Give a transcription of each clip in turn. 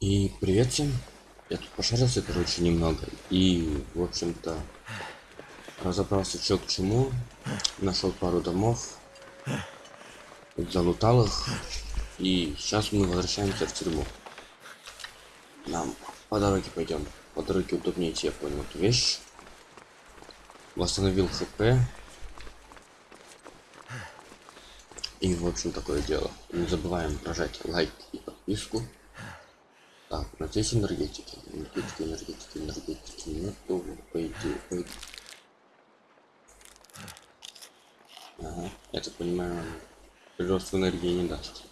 И привет всем. Я тут пошарился, короче, немного. И, в общем-то, разобрался, что к чему. Нашел пару домов. Залутал их. И сейчас мы возвращаемся в тюрьму. Нам по дороге пойдем. По дороге удобнее идти, я понял эту вещь. Восстановил хп. И, в общем, такое дело. Не забываем прожать лайк и подписку. Так, но здесь энергетики. Энергетики, энергетики, энергетики нету. Пойди, пойди. Ага, я так понимаю, прирост энергии не даст.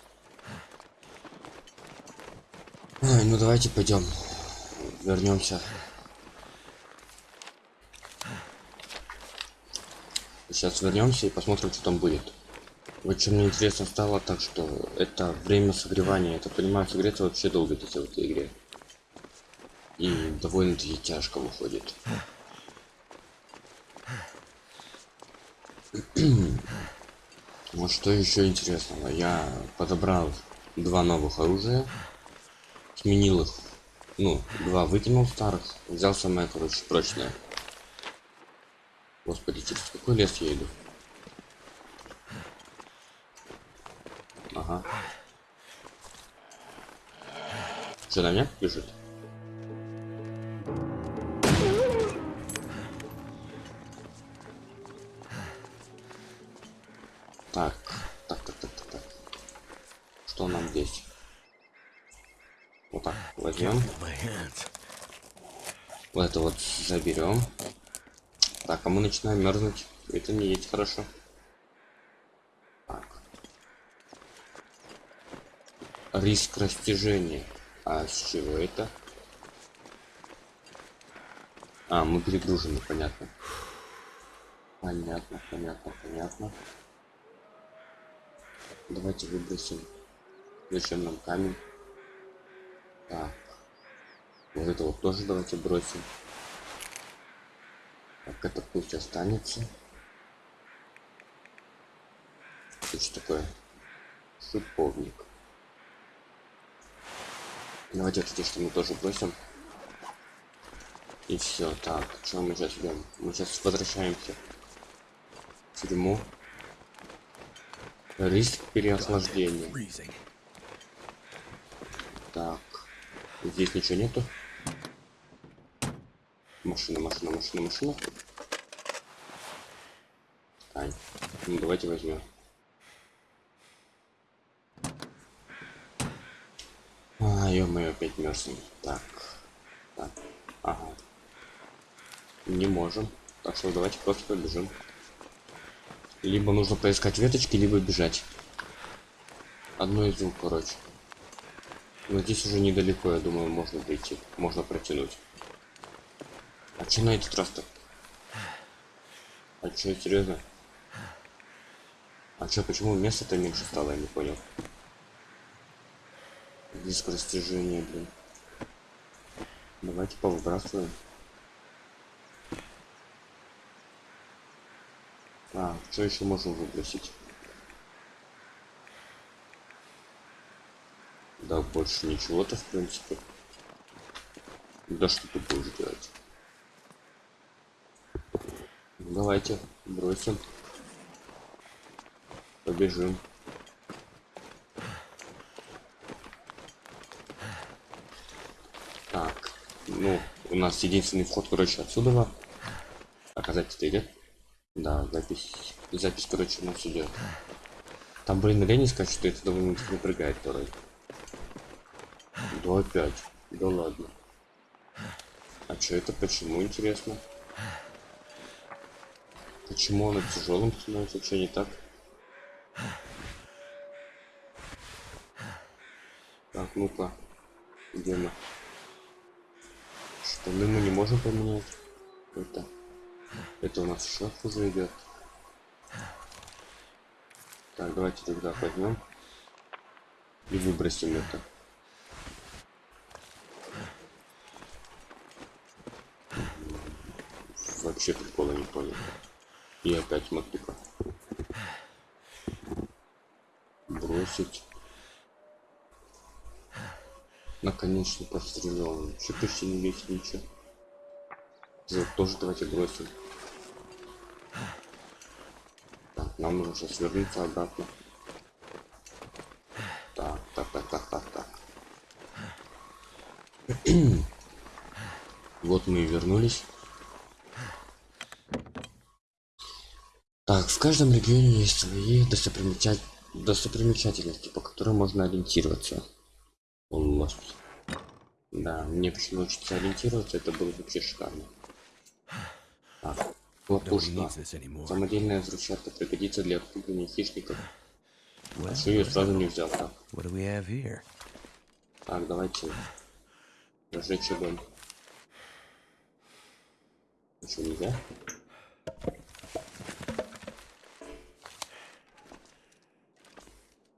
Ой, ну давайте пойдем. Вернемся. Сейчас вернемся и посмотрим, что там будет. Что мне интересно стало, так что это время согревания. Это понимаю, согреться вообще долго в этой игре. И довольно-таки тяжко выходит. Вот что еще интересного. Я подобрал два новых оружия. Сменил их. Ну, два выкинул старых. Взял самое, короче, прочное. Господи, через какой лес я иду? Ага. Что, на меня бежит? Так, так, так, так, так, так. Что нам здесь? Вот так, возьмем. Вот это вот заберем. Так, а мы начинаем мерзнуть. Это не есть хорошо. Риск растяжения. А с чего это? А, мы перегружены, понятно. Понятно, понятно, понятно. Давайте выбросим. Зачем нам камень? Так. Вот это вот тоже давайте бросим. Так, это пусть останется. Что такое? Шиповник. Давайте вот эти что мы тоже бросим. И все. Так, что мы сейчас идем? Мы сейчас возвращаемся в тюрьму. Риск переохлаждения. Так. Здесь ничего нету. Машина, машина, машина, машина. Ань. Ну давайте возьмем. Ё-моё, опять мерзнем. Так. Так. Ага. Не можем. Так что давайте просто побежим. Либо нужно поискать веточки, либо бежать. Одно из двух, короче. Но здесь уже недалеко, я думаю, можно дойти. Можно протянуть. А че на этот раз-то? А че, серьезно? А че, почему место-то меньше стало, я не понял. Диск растяжения, блин. Давайте повыбрасываем. А, что еще можем выбросить? Да, больше ничего-то, в принципе. Да что ты будешь делать? Давайте бросим. Побежим. Так, ну, у нас единственный вход, короче, отсюда. Оказать это идет? Да, запись. Запись, короче, у нас идет. Там, блин, лени скажет, что это довольно напрягает порой. Да опять. Да ладно. А что это? Почему интересно? Почему оно тяжелым становится? Что не так? Так, ну-ка. Где мы? Штаны мы не можем поменять. Это. Это у нас в уже идет. Так, давайте тогда возьмем и выбросим это. Вообще прикола не понял. И опять мотыка. бросить. Наконец-то пострелял. Вообще почти не весит ничего. Вот тоже давайте бросим. Так, нам нужно сейчас вернуться обратно. Так, так, так, так, так, так. вот мы и вернулись. Так, в каждом регионе есть свои достопримечат... достопримечательности, по которым можно ориентироваться. Да, мне почему научиться ориентироваться, это было вообще шикарно. Так, Nobody лопушка. needs this anymore. Самодельная взрывчатка пригодится для отпугивания хищников. Well, Что ее сразу не взял, так. Так, давайте разжечь огонь. Еще нельзя?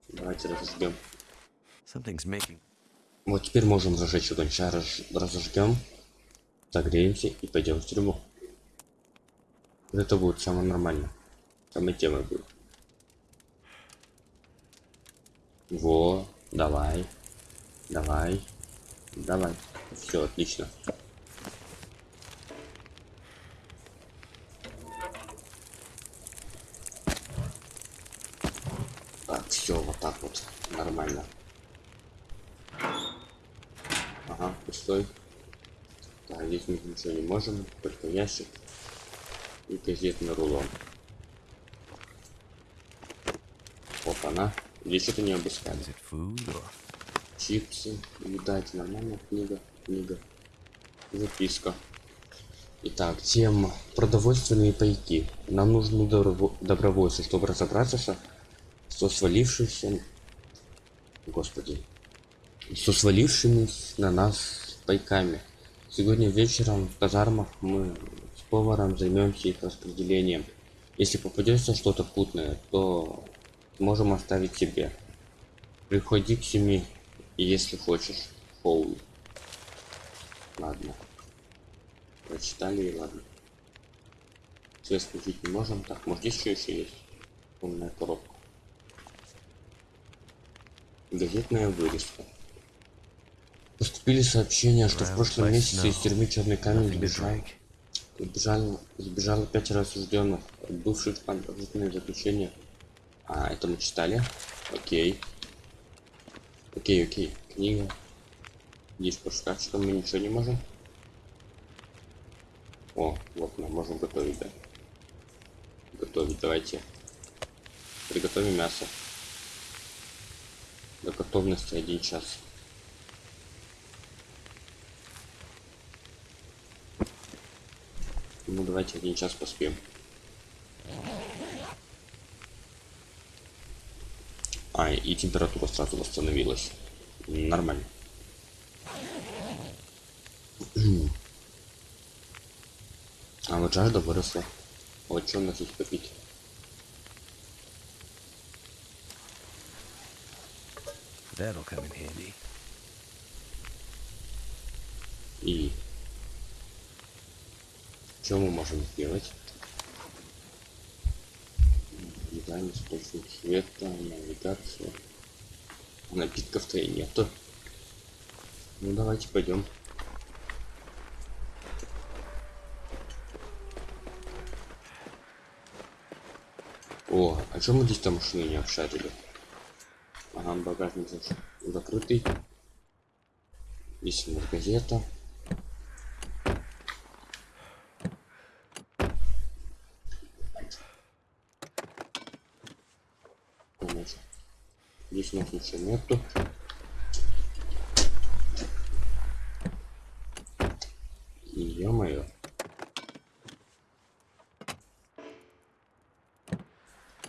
Давайте разожгем. Something's making. Вот теперь можем зажечь огонь. Сейчас разж- разожгем, согреемся и пойдем в тюрьму. Вот Это будет самое нормально. Самая тема будет. Во, давай. Давай. Давай. Все, отлично. Так, все, вот так вот. Нормально. Ага, пустой. Так, здесь мы ничего не можем, только ящик и газетный рулон. Опа-на. Здесь что-то не обыскали. Чипсы, еда, это нормально, книга, книга, записка. Итак, тема продовольственные пайки. Нам нужны доброво- добровольцы, чтобы разобраться со, со свалившимся, господи, со свалившимися на нас пайками. Сегодня вечером в казармах мы с поваром займемся их распределением. Если попадется что-то путное, то можем оставить себе. Приходи к семи, если хочешь. Хоул. Ладно. Прочитали и ладно. Свет включить не можем. Так, может здесь что еще есть? Умная коробка. Газетная вырезка. Поступили сообщения, что в прошлом месяце из тюрьмы Черный камень сбежал. drink? Сбежало, пятеро осужденных, бывших в продолжительное заключение. А, это мы читали. Окей. Окей, окей. Книга. Здесь по шкафчикам мы ничего не можем. О, вот мы можем готовить, да. Готовить, давайте. Приготовим мясо. До готовности один час. Ну давайте один час поспим. А, и температура сразу восстановилась. Нормально. А вот жажда выросла. Вот что у нас есть попить? That'll come in handy. И что мы можем сделать? Дизайн, источник света, навигация. Напитков-то и нету. Ну давайте пойдем. О, а что мы здесь там машины не обшарили? Ага, багажник закрытый. Здесь у нас газета. Конечно. Ничего нету. Ё-моё.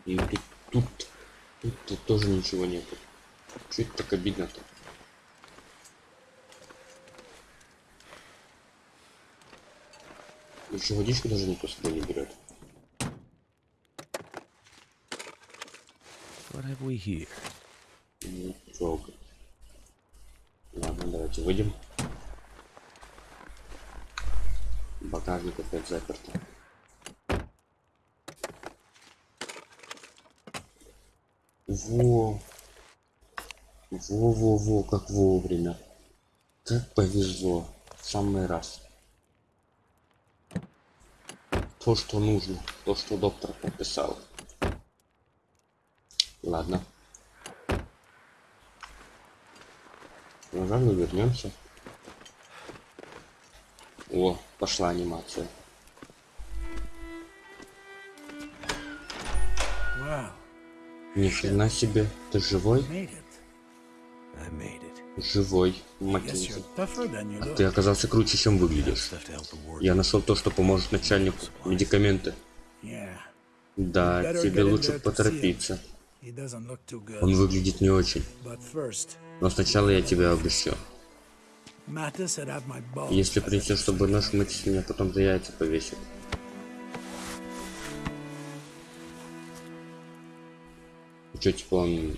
И тут, тут, тут, тут тоже ничего нету. Это так обидно-то? Еще водичку даже никто с собой не берет. What have we here? Ну, жалко. Ладно, давайте выйдем. Багажник опять заперто. Во! Во-во-во, как вовремя. Как повезло. В самый раз. То, что нужно. То, что доктор подписал. Ладно. Пожалуй, вернемся. О, пошла анимация. Ни хрена себе. Ты живой? Живой. Маккензи. look. Ты оказался круче, чем выглядишь. Я нашел то, что поможет начальнику. Медикаменты. Да, тебе лучше поторопиться. Он выглядит не очень. Но сначала я тебя обыщу. Если с собой нож, мыть меня потом за яйца повесит. Че, типа он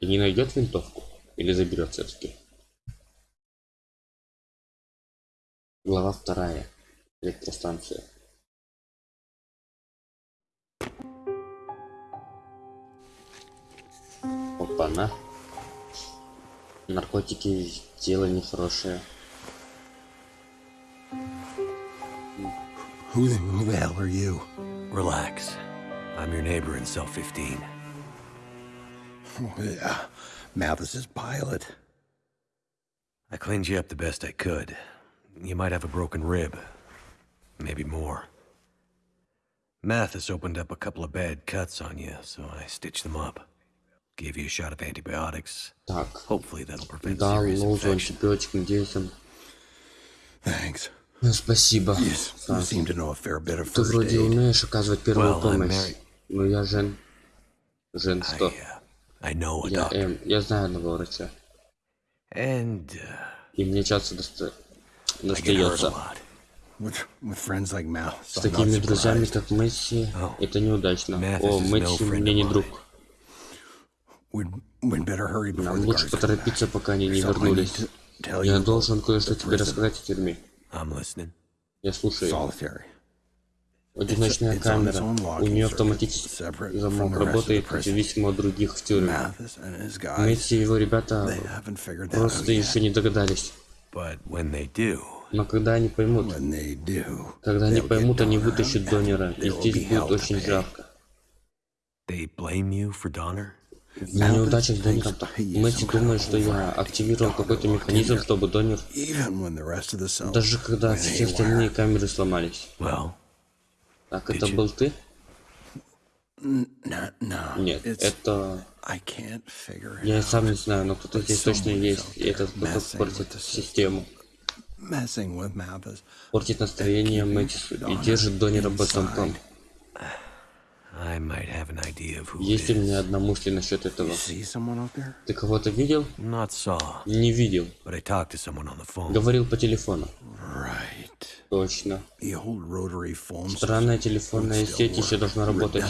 и не найдет винтовку? Или заберет все-таки? Глава вторая. Электростанция. Опа-на. Наркотики дело нехорошее. Who the, who the hell are you? Relax. I'm your neighbor in cell 15. Yeah, Mathis's pilot. I cleaned you up the best I could. You might have a broken rib. Maybe more. Mathis opened up a couple of bad cuts on you, so I stitched them up. Gave you a shot of antibiotics. Так, Hopefully that'll prevent дал serious infection. антибиотик, надеюсь, он... Thanks. Ну, спасибо. You, s- you seem to know a fair bit of Ты first вроде aid. умеешь оказывать первую Well, помощь. Но я Жен. Жен I, что? uh, I know a Я doctor. М. Я знаю одного врача. And uh, И мне часто доста... I достается. lot. With, with friends like Mal, С такими друзьями, как Месси, Oh. это неудачно. О, Месси мне не друг. Нам лучше поторопиться, пока они не вернулись. Я должен кое-что тебе рассказать о тюрьме. Я слушаю. Одиночная камера. У нее автоматический замок работает независимо от других в тюрьме. Месси и его ребята просто еще не догадались. Но когда они поймут, когда они поймут, они вытащат Донера, и здесь будет очень жарко. they blame you for Donner? На неудачах с Донером. Месси думает, что я активировал какой-то механизм, чтобы Донер... Даже когда все остальные камеры сломались. Так это был ты? Нет, это... Я сам не знаю, но кто-то здесь точно есть, и этот кто-то портит систему. Портит настроение Мэтису и держит Донера под замком. Есть у меня одна мысль насчет этого. Ты кого-то видел? Не видел. Говорил по телефону. Right. Точно. Странная телефонная сеть еще должна работать.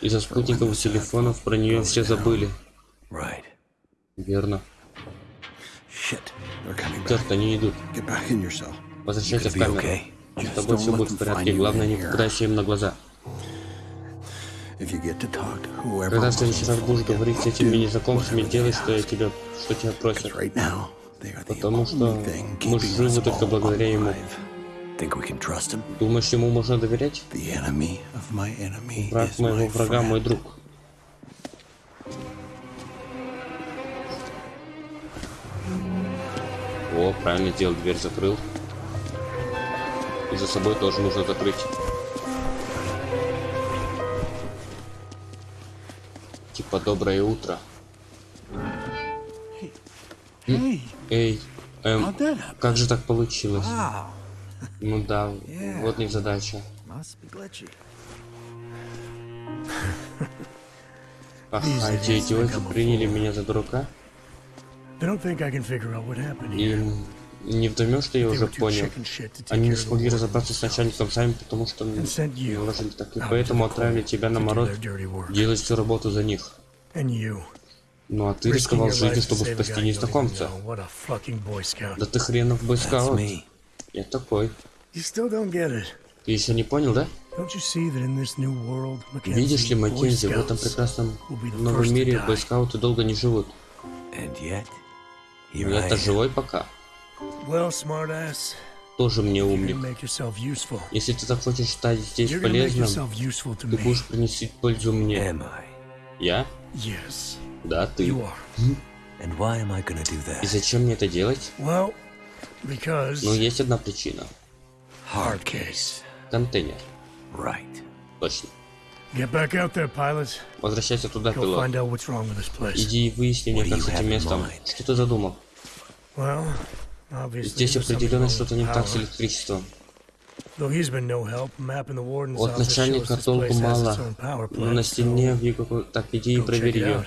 Из-за спутниковых телефонов про нее все забыли. Right. Верно. Черт, они идут. Возвращайся в камеру. С тобой все будет в порядке. Главное, не попадайся им на глаза. Когда в следующий раз будешь говорить с этими незнакомцами, делай, что я тебя, что тебя просят. Потому что мы живы только благодаря ему. Думаешь, ему можно доверять? Враг моего врага мой друг. О, правильно сделал, дверь закрыл. И за собой тоже нужно закрыть. Типа доброе утро. Hey, Эй, эм, как же так получилось? Ну да, вот не задача. Ах, These а эти идиоты приняли меня за дурака? Им не вдомешь, что я уже понял. Они не смогли разобраться с начальником сами, потому что наложили так. И поэтому отправили тебя на мороз делать всю работу за них. And you, Ну а ты рисковал жизнью, чтобы спасти незнакомца. Да ты хренов бойскаут. Я такой. You still don't get it. Ты еще не понял, да? Видишь ли, Маккензи, в этом прекрасном новом мире бойскауты долго не живут. Ну, это am. живой пока. Тоже мне умник. Если ты захочешь стать здесь полезным, ты будешь принести пользу мне. Я? Yes, Да, ты. you are. And why am I gonna do И that? зачем мне это делать? Well, because Ну, есть одна причина. Hard case. Контейнер. Right. Точно. get back out there, pilot. Возвращайся туда, Go пилот. find out what's wrong with this place. Иди и выясни мне, как you с have этим in местом. mind? Что ты задумал? Well, obviously Здесь определенно что-то не так с электричеством. От office shows начальника this толку place has мало. its own power Но на стене в какой... Так, иди и проверь ее.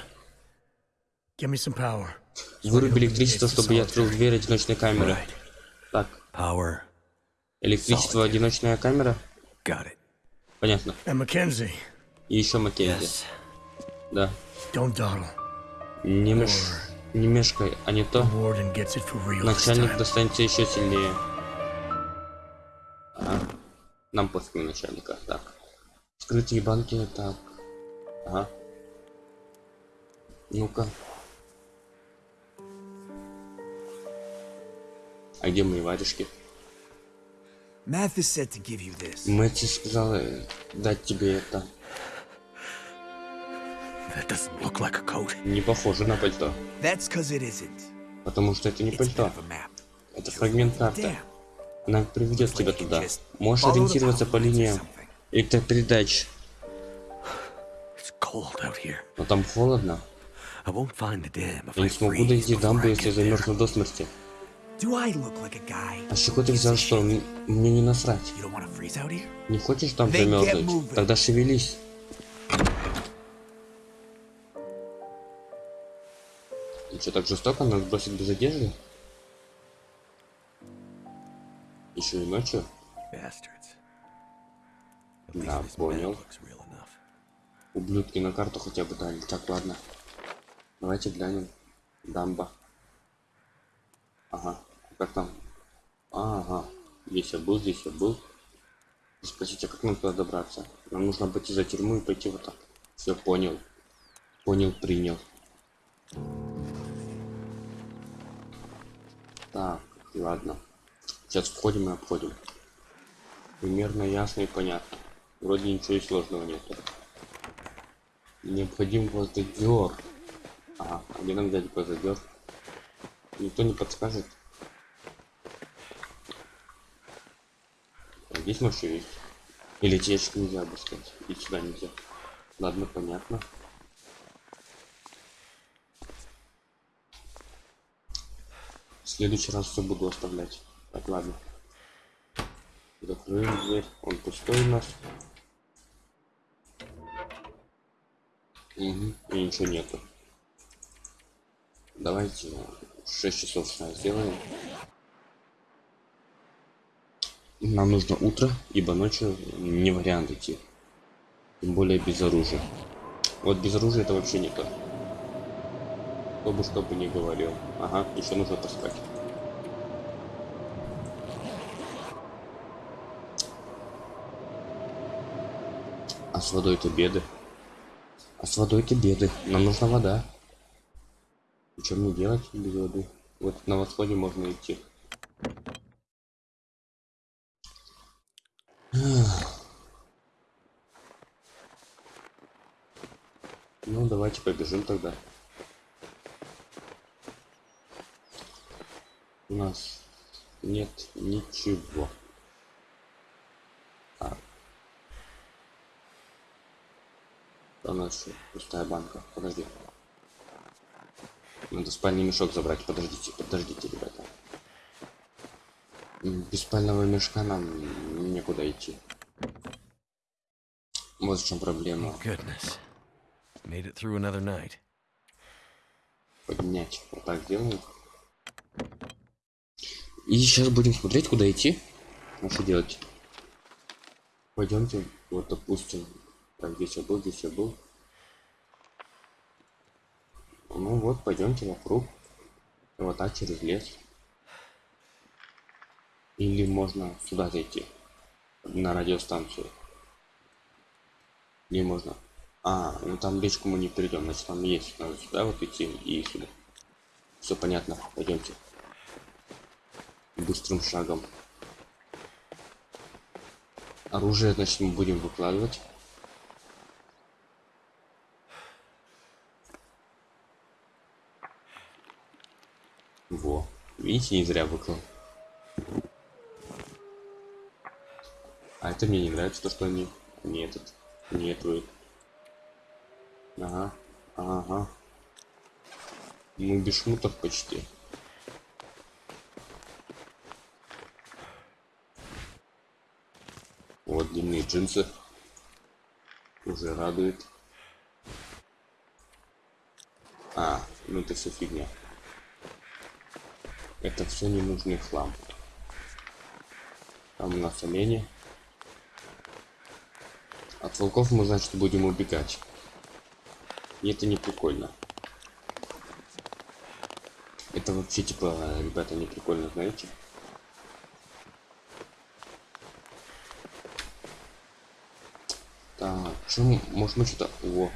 Выруби электричество, чтобы я открыл дверь одиночной камеры. Так, Power. электричество, одиночная камера? Понятно. И еще Маккензи. Да. Не, меш... не мешкай, а не то начальник достанется еще сильнее. Нам пофиг на начальника. Так. Скрытые банки, так. Ага. Ну-ка. А где мои варежки? Мэтти сказала э, дать тебе это. Like. Не похоже на пальто. Потому что это не пальто. Это фрагмент карты. Она приведет тебя туда. Можешь ориентироваться по линиям электропередач. Но там холодно. Я не смогу дойти I если замерзну до смерти. А с чего ты взял, что мне не насрать? Не хочешь там замерзнуть? Тогда шевелись. И что, так жестоко нас бросить без одежды? Еще и ночью? Да, понял. Ублюдки на карту хотя бы дали. Так, ладно. Давайте глянем. Дамба. Ага. Как там? Ага. Здесь я был, здесь я был. Спросите, как нам туда добраться? Нам нужно обойти за тюрьму и пойти вот так. Все, понял. Понял, принял. Так, ладно. Сейчас входим и обходим. Примерно ясно и понятно. Вроде ничего и сложного нету. Необходим гвоздодер. Ага, а где нам взять гвоздодер? Никто не подскажет. А здесь может есть. Или ящики нельзя обыскать. И сюда нельзя. Ладно, понятно. В следующий раз все буду оставлять. Так, ладно. Закрыли дверь. Он пустой у нас. Угу. И ничего нету. Давайте 6 часов сна сделаем. Нам нужно утро, ибо ночью не вариант идти. Тем более без оружия. Вот без оружия это вообще не то. Кто бы что бы ни говорил. Ага, еще нужно поспать. А с водой это беды. А с водой это беды. Нам нужна вода. И что мне делать без воды? Вот на восходе можно идти. Ну, давайте побежим тогда. У нас нет ничего. Так. А у нас пустая банка. Подожди. Надо спальный мешок забрать. Подождите, подождите, ребята. Без спального мешка нам некуда идти. Вот в чем проблема. Поднять. Вот так делаем. И сейчас будем смотреть, куда идти. А что делать? Пойдемте, вот допустим. Так, здесь я был, здесь я был. Ну вот, пойдемте вокруг. Вот так через лес. Или можно сюда зайти. На радиостанцию. Или можно. А, ну там речку мы не перейдем, значит там есть. Надо сюда вот идти и сюда. Все понятно. Пойдемте. Быстрым шагом. Оружие, значит, мы будем выкладывать. Во. Видите, не зря выклал. А это мне не нравится, то, что они не этот, не этот. Ага, ага. Мы без шмутов почти. Вот длинные джинсы. Уже радует. А, ну это все фигня. Это все ненужный хлам. Там у нас олени. От волков мы, значит, будем убегать. И это не прикольно. Это вообще, типа, ребята, не прикольно, знаете? Так, чем, может мы что-то... О!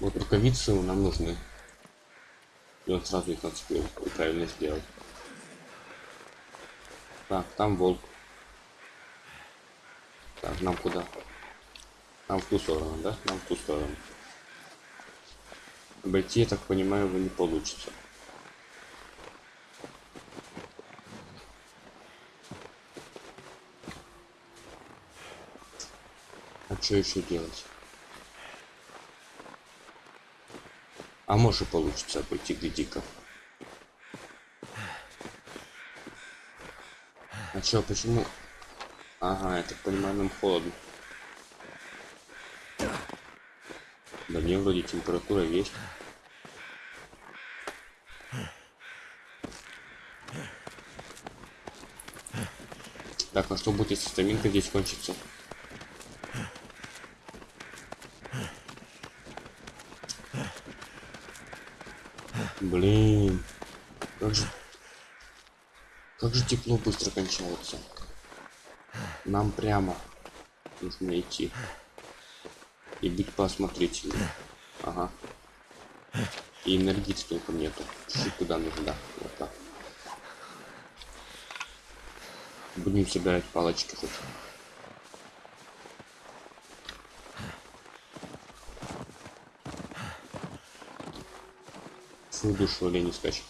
Вот рукавицы нам нужны. Он сразу их нацепил и правильно сделал. Так, там волк. Так, нам куда? Нам в ту сторону, да? Нам в ту сторону. Обойти, я так понимаю, его не получится. А что еще делать? А может получится обойти гляди-ка. А чё, почему? Ага, я так понимаю, нам холодно. Да не, вроде температура есть. Так, а что будет, если стаминка здесь кончится? Блин. Как же... Как же тепло быстро кончается. Нам прямо нужно идти. И быть поосмотрительнее. Ага. И энергии столько нету. Чуть куда нужно. Вот так. Будем собирать палочки хоть. Фу, душу олень скачет.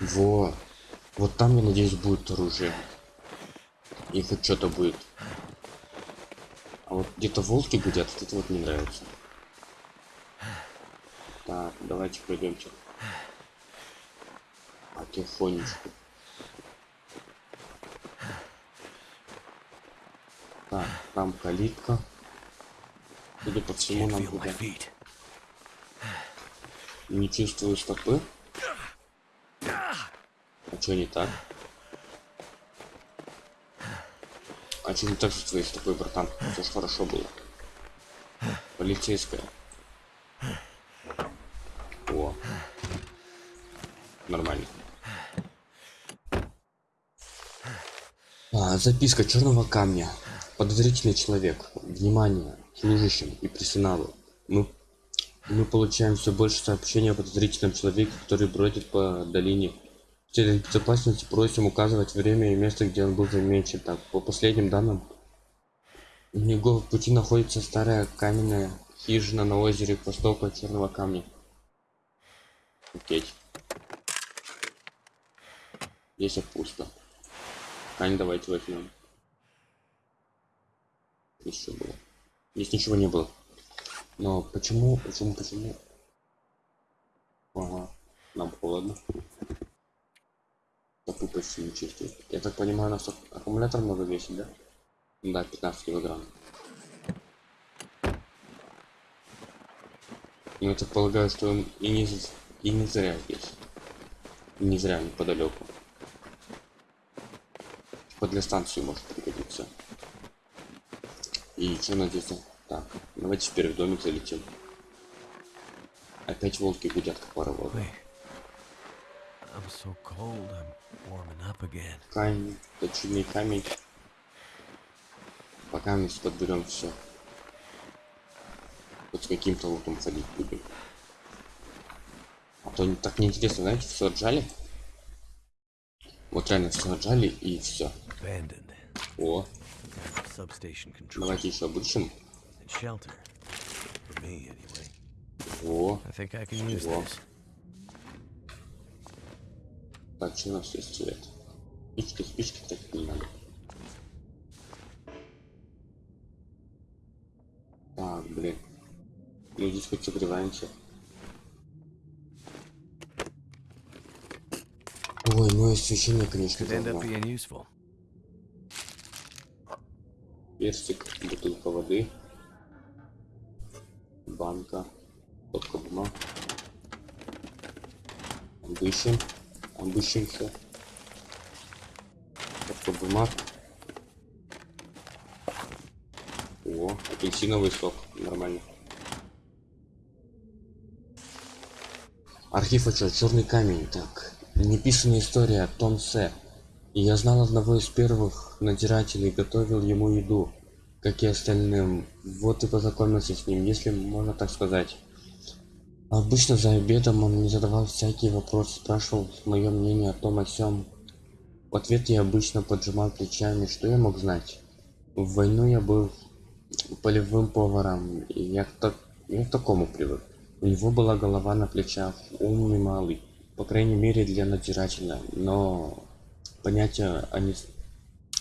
Во. Вот там, я надеюсь, будет оружие. И хоть что-то будет. А вот где-то волки гудят, вот это вот не нравится. Так, давайте пройдемте. Потихонечку. Так, там калитка. Судя по всему, нам feet. Не чувствую стопы. А что не так? А что не так с твоей стопой, братан? Все ж хорошо было. Полицейская. О. Нормально. А, записка черного камня. Подозрительный человек. Внимание служащим и персоналу. Мы, мы получаем все больше сообщений о подозрительном человеке, который бродит по долине. В целях безопасности просим указывать время и место, где он был замечен. Так, по последним данным, у него в пути находится старая каменная хижина на озере к востоку черного камня. Окей. Здесь пусто. Кань, давайте возьмем. Еще было. Здесь ничего не было. Но почему, почему, почему? Ага, нам холодно. Стопы почти не чувствую. Я так понимаю, у нас ак- аккумулятор много весит, да? Да, 15 килограмм. Ну, я так полагаю, что он и не, и не зря здесь. Не зря неподалеку. Типа для станции может пригодиться. И что надеяться? Так, давайте теперь в домик залетим. Опять волки гудят, как. I'm so. Камень, точильный камень. Пока мы подберем все. Вот с каким-то лутом ходить будем. А то так неинтересно, знаете, все отжали. Вот реально все отжали и все. О. давайте еще обучим. And shelter. For me, anyway. О, I think I can use Во. this. так, что у нас есть цвет? Спички, спички, так не надо. Так, блин. Ну здесь хоть согреваемся. Ой, ну освещение, конечно, Could end персик, бутылка воды, банка, стопка бумаг. Обыщем, обыщемся. Стопка бумаг. О, апельсиновый сок, нормально. Архив отчет, черный камень, так. Неписанная история, Том С. Я знал одного из первых надзирателей, готовил ему еду, как и остальным. Вот и познакомился с ним, если можно так сказать. Обычно за обедом он мне задавал всякие вопросы, спрашивал мое мнение о том о сём. В ответ я обычно поджимал плечами, что я мог знать. В войну я был полевым поваром, и я к, так- я к такому привык. У него была голова на плечах, умный малый, по крайней мере для надзирателя, но понятия о, не-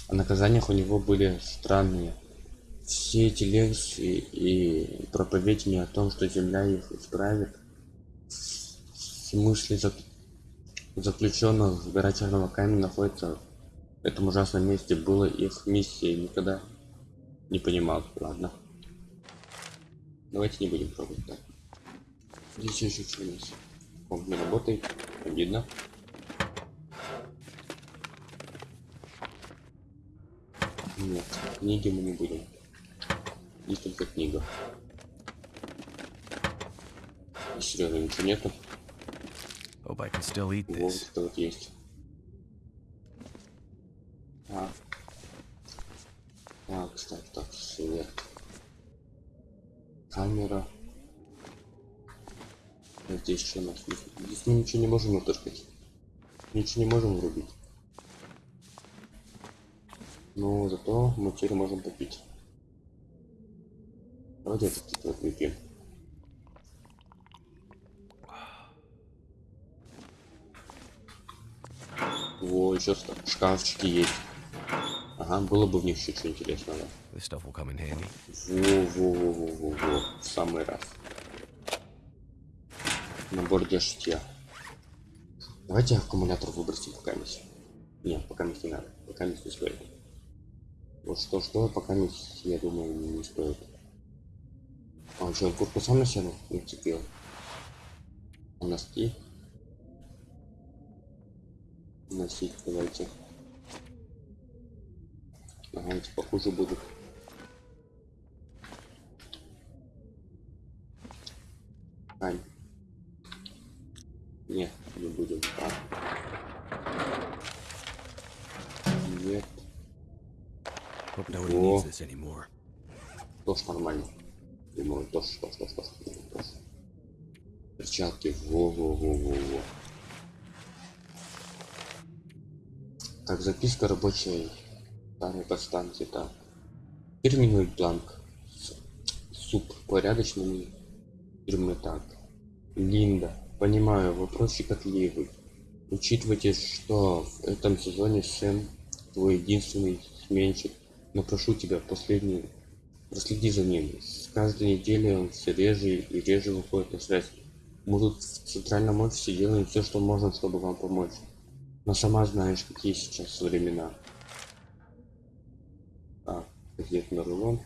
о наказаниях у него были странные. Все эти лекции и проповеди о том, что земля их исправит, в смысле зак- заключенных в гора Черного Камня находится в этом ужасном месте, было их миссией, никогда не понимал. Ладно. Давайте не будем пробовать так. Здесь еще что у нас? Он не работает, обидно. Нет, книги мы не будем. Здесь только книга. Серьезно, ничего нету. Hope I can still eat Вот this. это вот есть. А. А, кстати, так, свет. Камера. Здесь что у нас? Здесь мы ничего не можем натыркать. Ничего не можем врубить. Но зато мы теперь можем попить. Давайте этот вот выпьем. Во, еще шкафчики есть. Ага, было бы в них еще что интересного. Во-во-во-во-во-во. В самый раз. Набор для шитья. Давайте аккумулятор выбросим пока не. Нет, пока не надо. Пока не стоит. Вот что что, пока не, я думаю, не стоит. А он что, куртку сам на себя нацепил? А носки? Носить давайте. Ага, эти похуже будут. Ань. Нет, не будем. Так. Anymore. тоже нормально. Думаю, тоже, тоже, тоже, тоже, тоже. Перчатки, во-во-во-во-во. Так, записка рабочей старой подстанции, так. Фирменный бланк. С- Суп порядочный фирмы так. Линда. Понимаю, вопрос щекотливый. Учитывайте, что в этом сезоне Сэм твой единственный сменщик. Но прошу тебя, последний Проследи за ним. С каждой неделей он все реже и реже выходит на связь. Мы тут в центральном офисе делаем все, что можем, чтобы вам помочь. Но сама знаешь, какие сейчас времена. А, газетный рулон.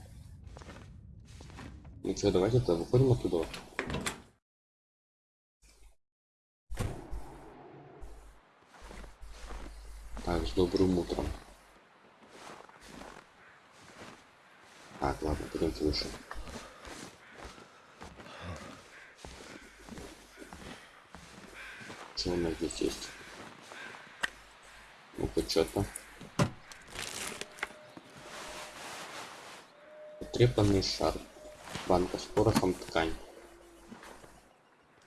Ну что, давайте то выходим оттуда. Так, с добрым утром. Пойдемте выше. Что у нас здесь есть? Ну-ка, что-то. Потрепанный шар. Банка с порохом, ткань.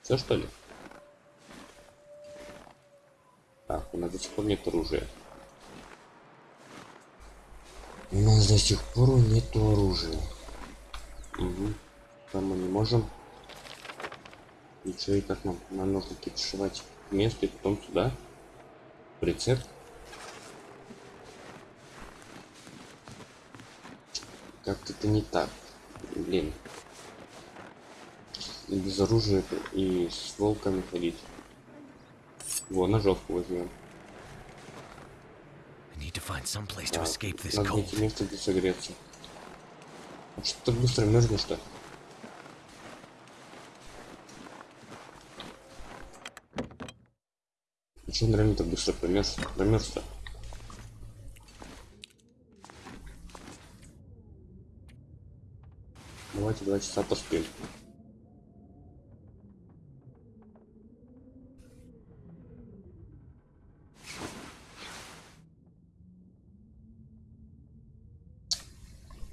Все что ли? Так, у нас до сих пор нет оружия. У нас до сих пор нет оружия. Угу. Там мы не можем. Ничего и как нам? Нам нужно кипишевать место и потом сюда. Прицеп. Как-то это не так. Блин. И без оружия и с волками ходить. Во, ножовку возьмем. Надо найти место, где согреться. А что так быстро мерзнешь-то? А что он реально так быстро промерз? Промерз-то? Давайте два часа поспим.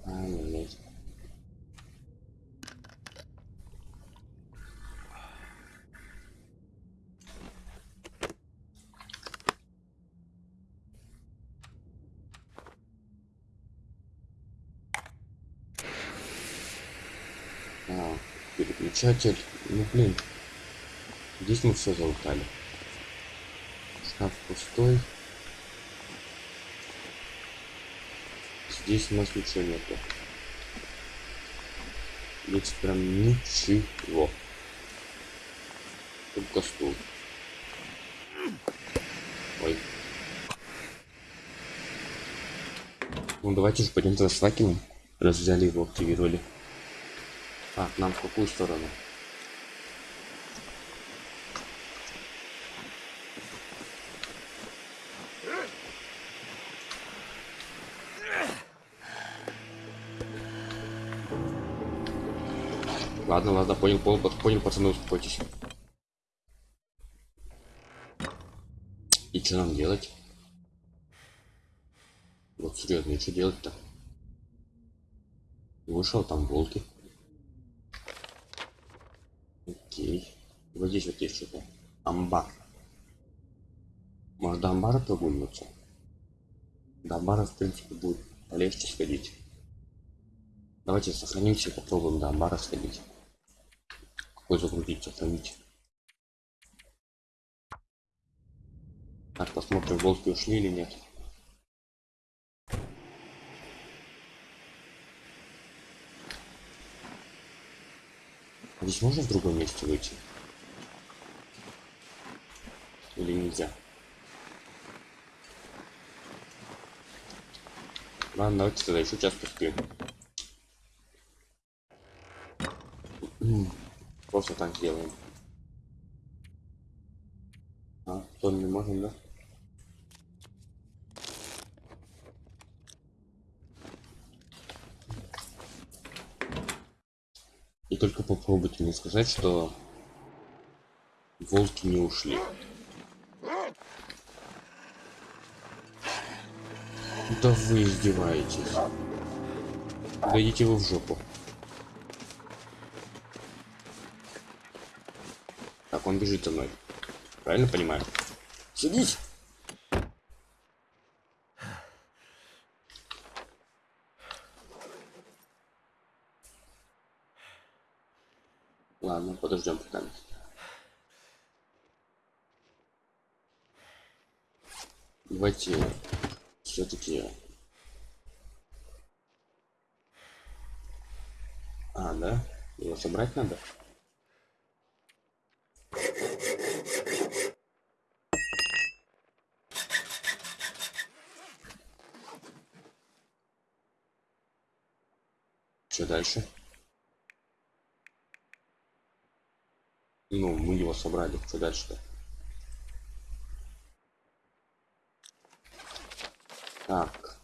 Ай-яй-яй. А, переключатель. Ну блин. Здесь мы все залутали. Шкаф пустой. Здесь у нас ничего нету. Здесь прям ничего. Только стул. Ой. Ну давайте же пойдем туда с факелом. Раз взяли его, активировали. Так, нам в какую сторону? Ладно, ладно, понял, понял, понял, пацаны, успокойтесь. И что нам делать? Вот серьезно, и что делать-то? Вышел там волки. Окей. Вот здесь вот есть что-то. Амбар. Может до амбара прогуливаться? До амбара, в принципе, будет полегче сходить. Давайте сохранимся и попробуем до амбара сходить. Какой загрузить, сохранить. Так, посмотрим, волки ушли или нет. Здесь можно в другом месте выйти? Или нельзя? Ладно, давайте тогда еще час поспим. М, Просто так сделаем. А, то не можем, да? И только попробуйте мне сказать, что волки не ушли. Да вы издеваетесь. Да идите вы в жопу. Так, он бежит за мной. Правильно понимаю? Садись! Ладно, подождем пока. Давайте все-таки. А, да? Его собрать надо? Что дальше? Ну, мы его собрали. Что дальше-то? Так.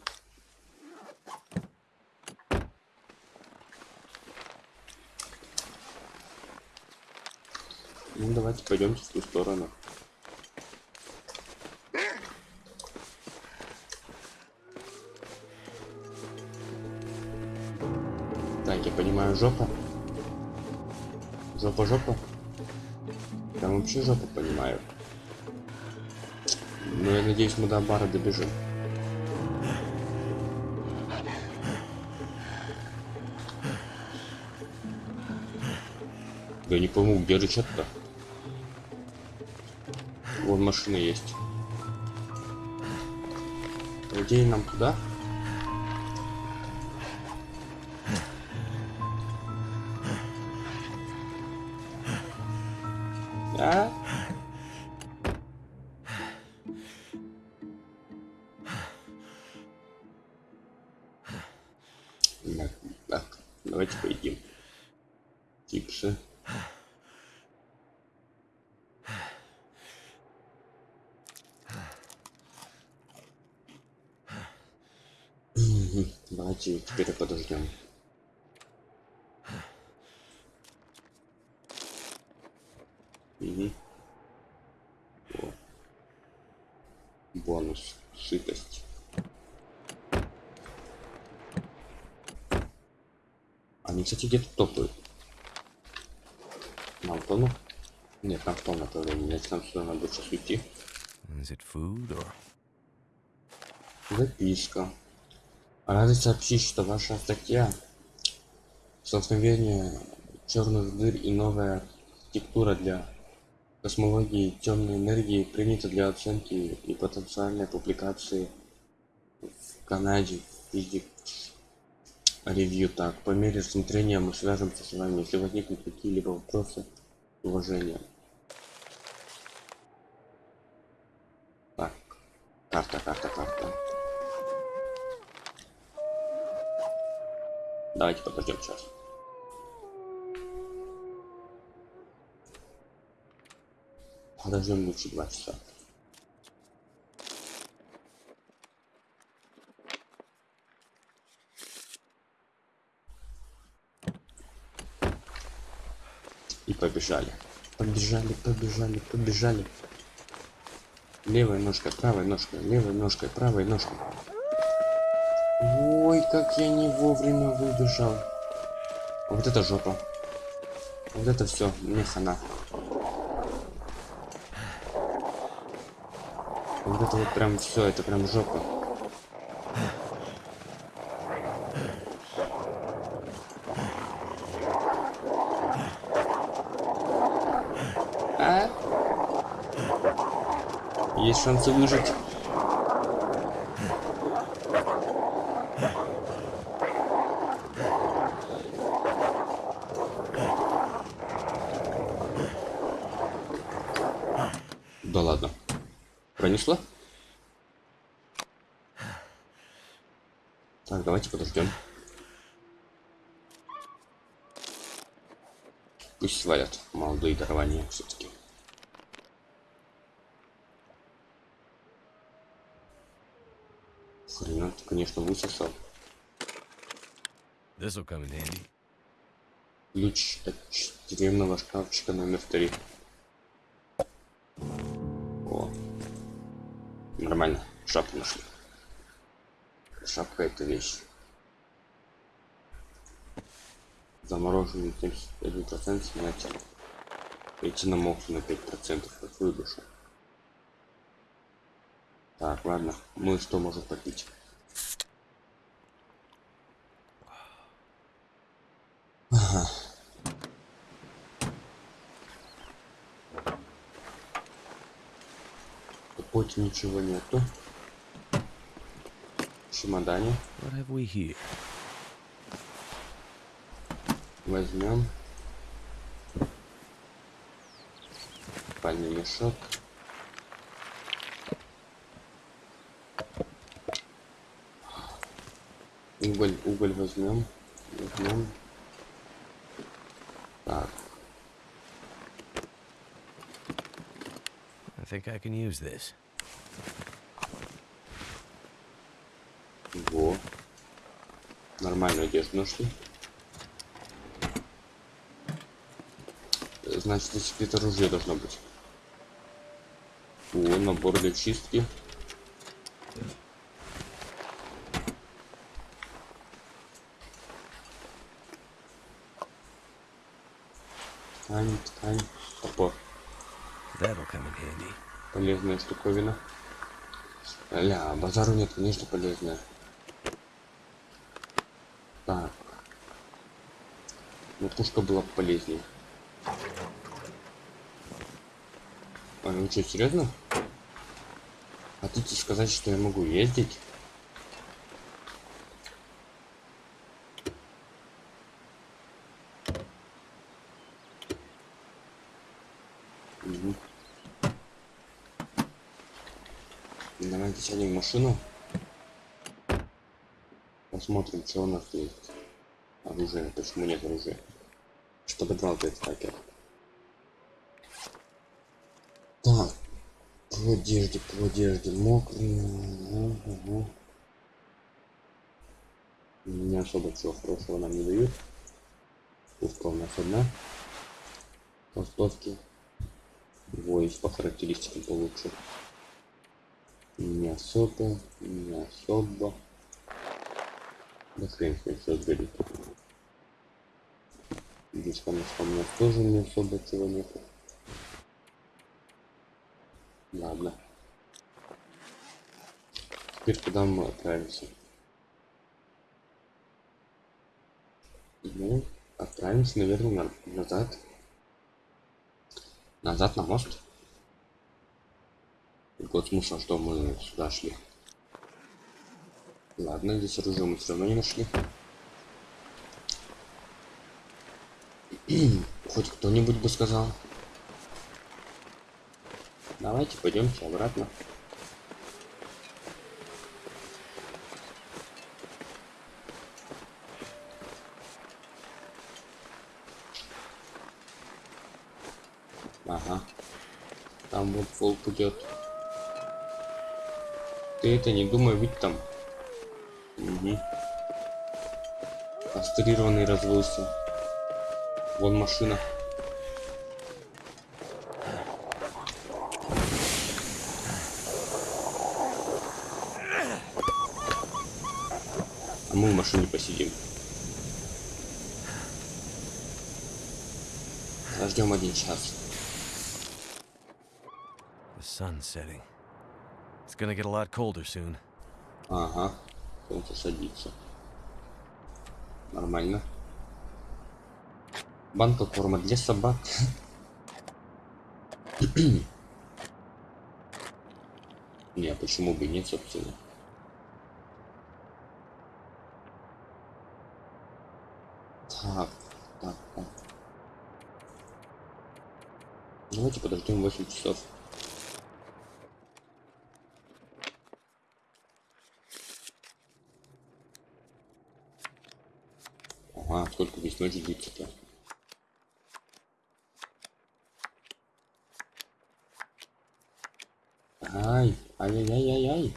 Ну, давайте пойдемте в ту сторону. Так, я понимаю, жопа. Жопа, жопа. Там вообще жопа понимаю. Но я надеюсь, мы до бара добежим. Я не пойму, где рычаг-то? Вон машина есть. По идее, нам туда? Кстати, где-то топают. На Антону? Нет, на том направлении. Значит, нам сюда надо сейчас уйти. Is it food or Записка. Рады сообщить, что ваша статья «Столкновение черных дыр и новая архитектура для космологии темной энергии» принята для оценки и потенциальной публикации в Канаде Physics Review. Так, по мере рассмотрения мы свяжемся с вами, если возникнут какие-либо вопросы, уважение. Так, карта, карта, карта. Давайте подождем сейчас. Подождем лучше два часа. И побежали. Побежали, побежали, побежали. Левой ножкой, правой ножкой, левой ножкой, правой ножкой. Ой, как я не вовремя выбежал. Вот это жопа. Вот это все, мне хана. Вот это вот прям все, это прям жопа. А? Есть шансы выжить. Да ладно. Пронесло? Так, давайте подождем. Пусть свалят молодые дарования все-таки. Хрена ты, конечно, высосал. Ключ от тюремного шкафчика номер три. О. Нормально. Шапку нашли. Шапка это вещь. Замороженный 71% снятия. Эти намокли на 5%. Какую душу? Так, ладно. Мы что можем попить? Ага. Хоть ничего нету. В чемодане What have we here? возьмем. Спальный мешок. Уголь, уголь возьмем. Возьмем. Так, I think I can use this. во. Нормальную одежду нашли. Значит, здесь где-то оружие должно быть. О, набор для чистки. Ткань, ткань. Топор. That'll come in handy. Полезная штуковина. Ля, базару нет, конечно, полезная. Так. Ну, пушка была бы полезнее. А, ну что, серьезно? Хотите сказать, что я могу ездить? Мгм. Давайте сядем машину. Посмотрим, что у нас есть. Оружие. Почему нет оружия? Что подвал ты стакер? Так. По одежде, по одежде. Мокрый. Ага. Не особо чего хорошего нам не дают. Пушка у нас одна. Толстовки. Его есть по характеристикам получше. Не особо, не особо. Да хрен с ним все сгорит. Здесь, конечно, у меня тоже не особо чего нету. Ладно. Теперь куда мы отправимся? Ну, отправимся, наверное, на- назад. Назад на мост. Вот смысл, что мы сюда шли. Ладно, здесь оружие мы все равно не нашли. Хоть кто-нибудь бы сказал. Давайте пойдемте обратно. Ага. Там вот волк идет. Ты это не думай, ведь там. Угу. Кастрированный развелся. Вон машина. А мы в машине посидим. Подождем один час. The sun's setting. It's gonna get a lot colder soon. Ага, солнце садится. Нормально. Банка корма для собак. Не, а почему бы нет, собственно. Так, так, так. Давайте подождем 8 часов. Здесь ночи длится-то? Ай, ай-яй-яй-яй-яй.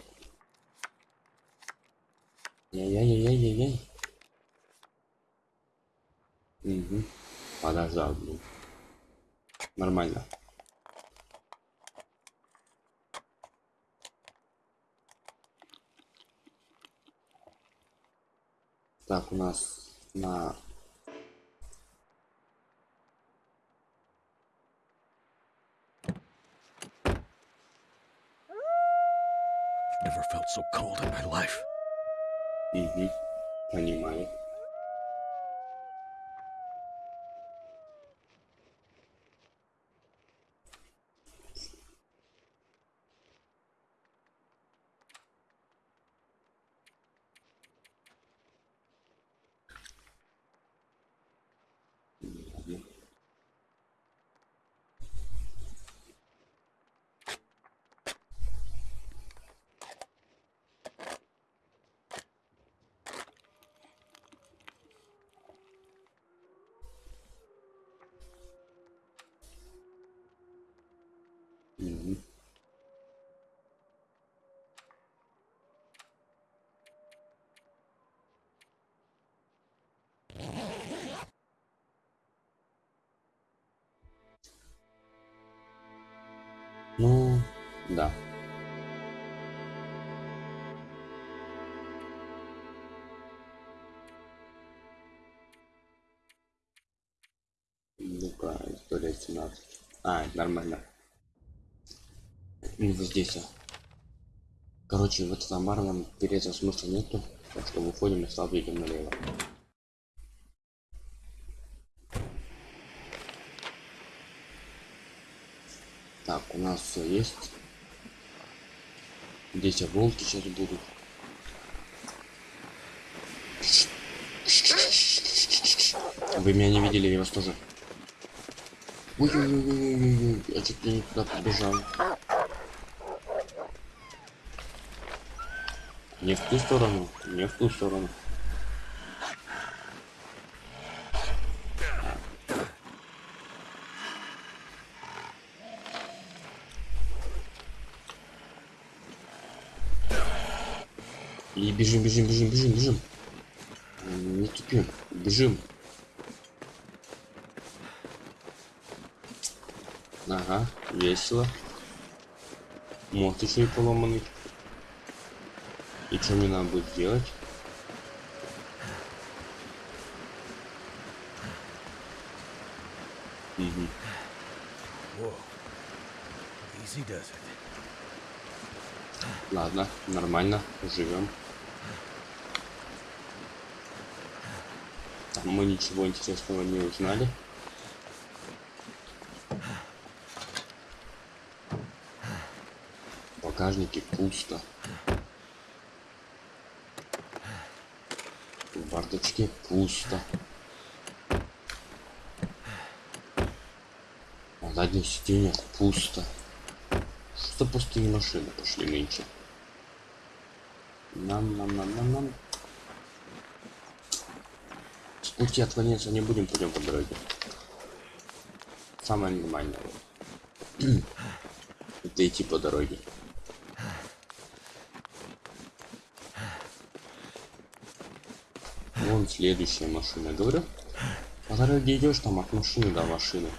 Яй-яй-яй-яй-яй. Угу. Подождал, блин. Нормально. Так, у нас на so cold in my life. Угу. Понимаю. Ладно. Нормально. Ну, вот здесь. а. Короче, в этот амбар нам переться смысла нету. Так что выходим и сразу идем налево. Так, у нас все есть. Здесь волки сейчас будут. Вы меня не видели, я вас тоже. Ой-ой-ой-ой-ой, я чуть ли не туда побежал. Не в ту сторону, не в ту сторону. И бежим, бежим, бежим, бежим, бежим. Не тупим, бежим. Ага, весело. Мост еще и поломанный. И что мне надо будет does it. Ладно, нормально, живем. Там мы ничего интересного не узнали. В багажнике пусто. В бардачке пусто. На задних сиденьях пусто. Что пустые машины пошли нынче? Нам, нам, нам, нам, нам. С пути отклоняться не будем, пойдем по дороге. Самое нормальное. Это идти по дороге. Вон следующая машина. Говорю, по дороге идешь там от машины до машины.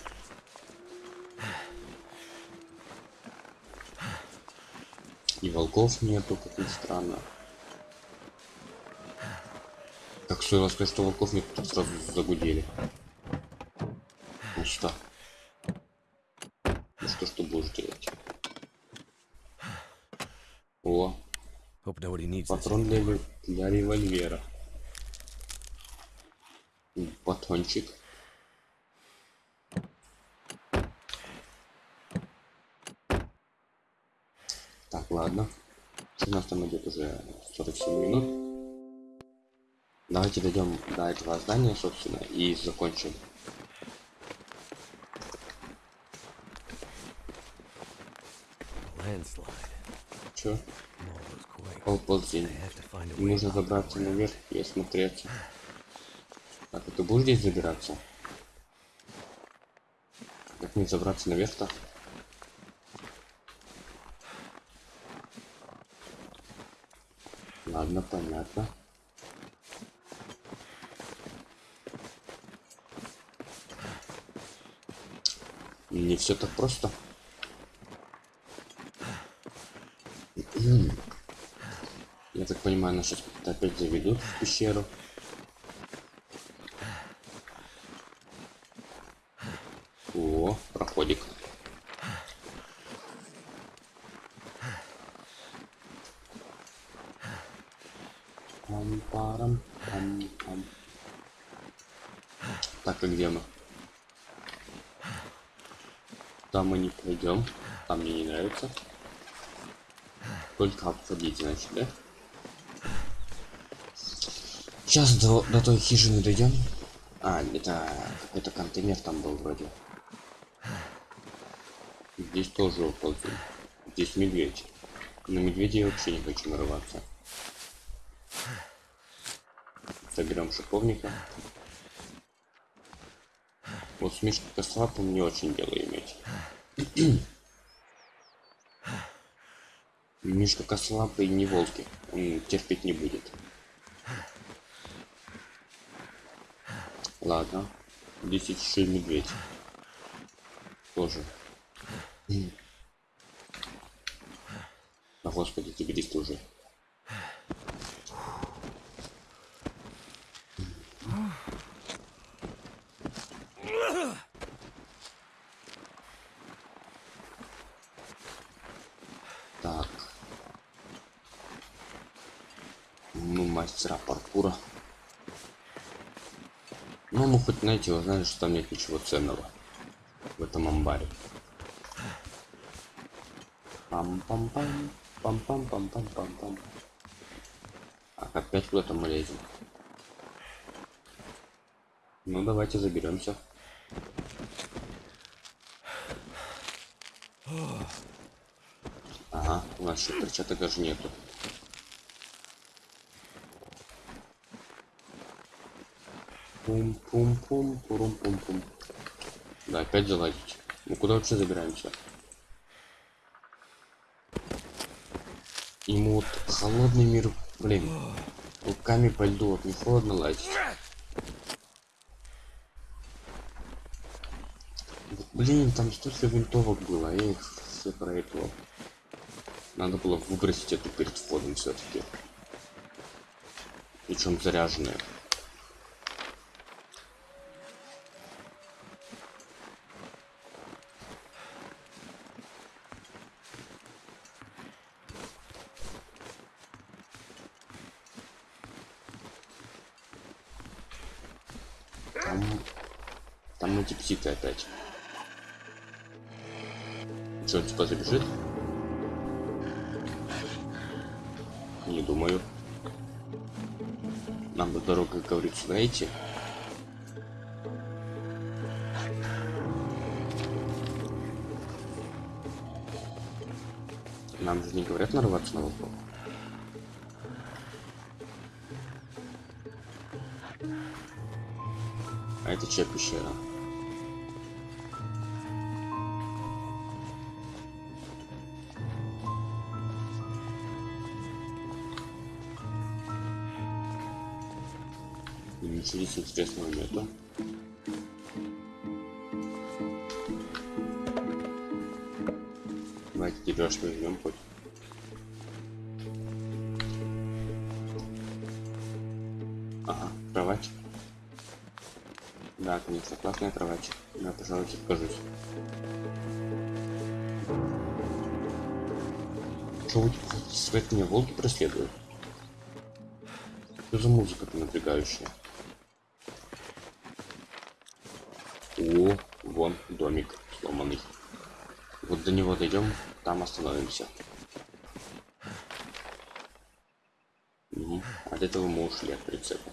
И волков нету, как ни странно. Так стоило сказать, что волков нет, тут сразу загудели. Пусто. Ну что, что будешь делать? О, патрон для, для револьвера. М, Батончик. Так, ладно. У нас там идет уже 47 минут. Давайте дойдем до этого здания, собственно, и закончим. Чё? Way нужно забраться наверх и осмотреться. Будешь здесь забираться? Как мне забраться наверх-то? Ладно, понятно. Не все так просто. Я так понимаю, нас сейчас опять заведут в пещеру. О, проходик. Пам-парам, пам-пам. Так, и где мы? Там мы не пойдем. Там мне не нравится. Только обходить, значит, да? Сейчас до, до той хижины дойдем. А, это какой-то контейнер там был вроде. Здесь тоже уползем. Здесь медведь. На медведя я вообще не хочу нарываться. Соберем шиповника. Вот с Мишкой Косолапым не очень дело иметь. Мишка Косолапый не волки. Он терпеть не будет. Ладно. Здесь еще и медведь. Тоже. А господи, тебе здесь тоже. Так. Ну, мастера паркура. Ну, мы хоть, знаете, узнали, что там нет ничего ценного в этом амбаре. Пам-пам-пам, пам-пам-пам-пам-пам-пам. А опять куда-то мы лезем. Ну, давайте заберемся. Ага, у нас еще перчаток даже нету. Пум-пум-пум, пурум-пум-пум. Да, опять заладить. Мы куда вообще забираемся? Ему вот холодный мир, блин, руками по льду, вот не холодно лазить. Блин, там столько винтовок было, я их все проиграл. Надо было выбросить эту перед входом все-таки. Причем заряженные. Там, птицы опять. Что, типа забежит? Не думаю. Нам бы дорога, как говорится, найти. Нам же не говорят нарваться на волков. А это чья пещера? И Ничего здесь интересного нету. Давайте тебя что возьмем хоть. Ага, кровать. Да, конечно, классная кровать. Я, пожалуй, откажусь. Что у тебя свет меня волки преследуют? Что за музыка-то напрягающая? О, вон домик сломанный. Вот до него дойдем, там остановимся. Мгм. От этого мы ушли от прицепа.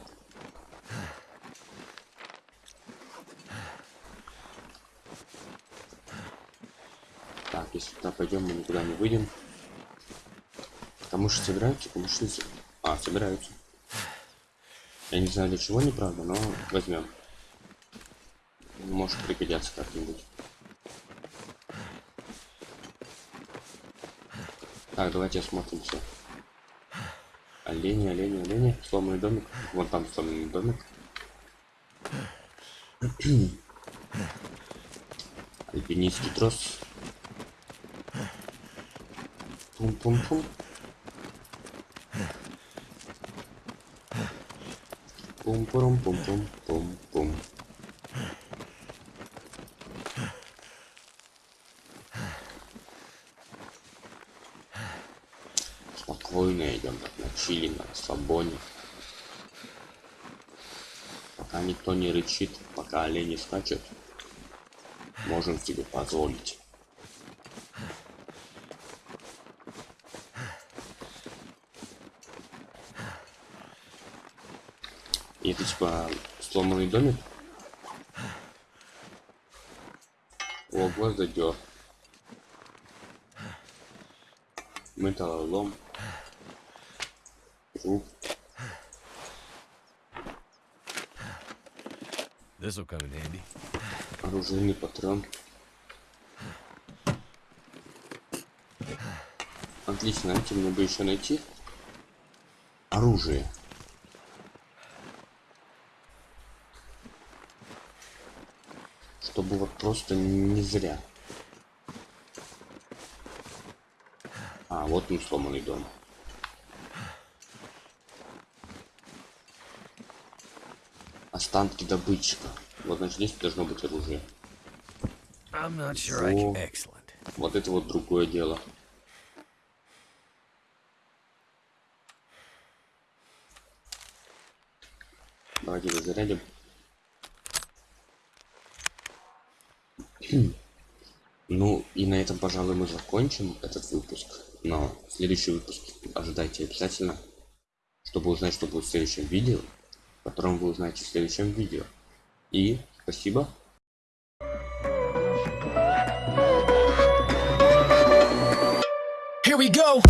Так, если туда пойдем, мы никуда не выйдем. Камыши собираются, камыши А, собираются. Я не знаю для чего, неправда, но возьмем. Может пригодятся как-нибудь. Так, давайте осмотримся. Олени, олени, олени. Сломанный домик. Вон там сломанный домик. Альпинистский трос. Пум-пум-пум. Пум-пурум-пум-пум-пум-пум. Спокойно идем так на чили, на расслабоне. Пока никто не рычит, пока олени скачут, можем себе позволить. Это типа сломанный домик. О, гвоздодер. Металлолом. Труп. This. Оружейный патрон. Отлично, знаете, мне бы еще найти оружие. Чтобы вот просто не зря. А, вот он сломанный дом. Останки добытчика. Вот значит здесь должно быть оружие. Sure. Вот это вот другое дело. Давайте его зарядим. Ну и на этом, пожалуй, мы закончим этот выпуск. Но следующий выпуск ожидайте обязательно, чтобы узнать, что будет в следующем видео, в котором вы узнаете в следующем видео. И спасибо. Here we go.